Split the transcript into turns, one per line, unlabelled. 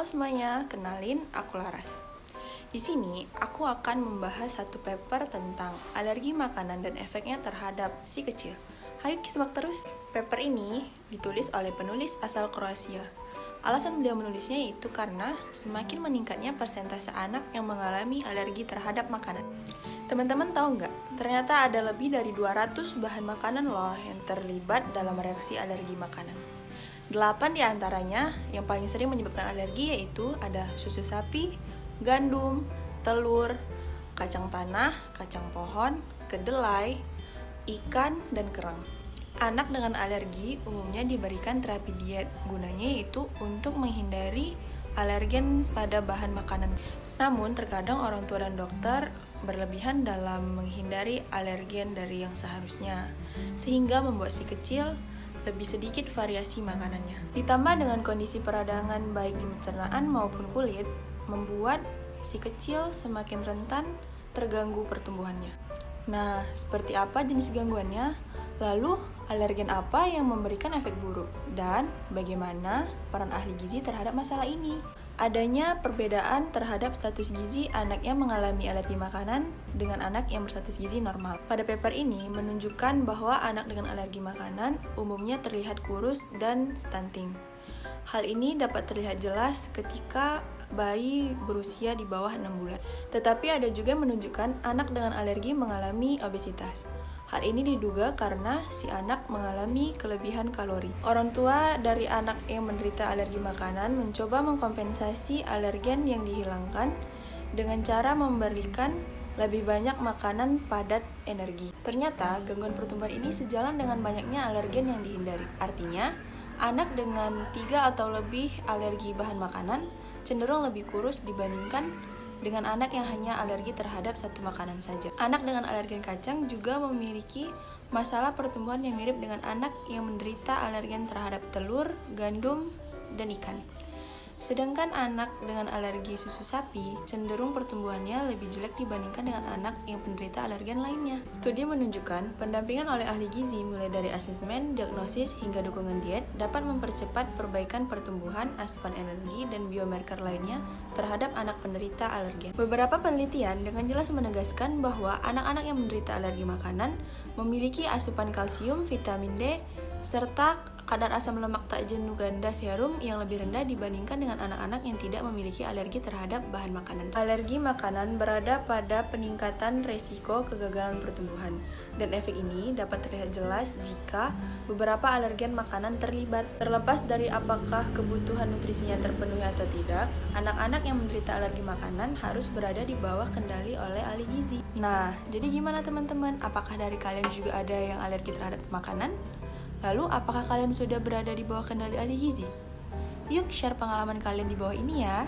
Halo semuanya, kenalin aku Laras. Di sini aku akan membahas satu paper tentang alergi makanan dan efeknya terhadap si kecil. Ayo simak terus. Paper ini ditulis oleh penulis asal Kroasia. Alasan beliau menulisnya itu karena semakin meningkatnya persentase anak yang mengalami alergi terhadap makanan. Teman-teman tahu nggak? Ternyata ada lebih dari 200 bahan makanan loh yang terlibat dalam reaksi alergi makanan. Delapan di antaranya yang paling sering menyebabkan alergi yaitu ada susu sapi, gandum, telur, kacang tanah, kacang pohon, kedelai, ikan, dan kerang. Anak dengan alergi umumnya diberikan terapi diet, gunanya yaitu untuk menghindari alergen pada bahan makanan. Namun, terkadang orang tua dan dokter berlebihan dalam menghindari alergen dari yang seharusnya, sehingga membuat si kecil lebih sedikit variasi makanannya. Ditambah dengan kondisi peradangan baik di pencernaan maupun kulit, membuat si kecil semakin rentan terganggu pertumbuhannya. Nah, seperti apa jenis gangguannya? Lalu, alergen apa yang memberikan efek buruk? Dan bagaimana peran ahli gizi terhadap masalah ini? Adanya perbedaan terhadap status gizi anak yang mengalami alergi makanan dengan anak yang berstatus gizi normal. Pada paper ini menunjukkan bahwa anak dengan alergi makanan umumnya terlihat kurus dan stunting. Hal ini dapat terlihat jelas ketika bayi berusia di bawah 6 bulan. Tetapi ada juga menunjukkan anak dengan alergi mengalami obesitas. Hal ini diduga karena si anak mengalami kelebihan kalori. Orang tua dari anak yang menderita alergi makanan mencoba mengkompensasi alergen yang dihilangkan dengan cara memberikan lebih banyak makanan padat energi. Ternyata, gangguan pertumbuhan ini sejalan dengan banyaknya alergen yang dihindari. Artinya, anak dengan tiga atau lebih alergi bahan makanan cenderung lebih kurus dibandingkan dengan anak yang hanya alergi terhadap satu makanan saja. Anak dengan alergen kacang juga memiliki masalah pertumbuhan yang mirip dengan anak yang menderita alergen terhadap telur, gandum, dan ikan. Sedangkan anak dengan alergi susu sapi cenderung pertumbuhannya lebih jelek dibandingkan dengan anak yang penderita alergen lainnya. Studi menunjukkan pendampingan oleh ahli gizi mulai dari asesmen, diagnosis, hingga dukungan diet dapat mempercepat perbaikan pertumbuhan, asupan energi, dan biomarker lainnya terhadap anak penderita alergen. Beberapa penelitian dengan jelas menegaskan bahwa anak-anak yang menderita alergi makanan memiliki asupan kalsium, vitamin D, serta kadar asam lemak tak jenuh ganda serum yang lebih rendah dibandingkan dengan anak-anak yang tidak memiliki alergi terhadap bahan makanan. Alergi makanan berada pada peningkatan resiko kegagalan pertumbuhan, dan efek ini dapat terlihat jelas jika beberapa alergen makanan terlibat. Terlepas dari apakah kebutuhan nutrisinya terpenuhi atau tidak, anak-anak yang menderita alergi makanan harus berada di bawah kendali oleh ahli gizi. Nah, jadi gimana teman-teman? Apakah dari kalian juga ada yang alergi terhadap makanan? Lalu, apakah kalian sudah berada di bawah kendali ahli gizi? Yuk share pengalaman kalian di bawah ini ya.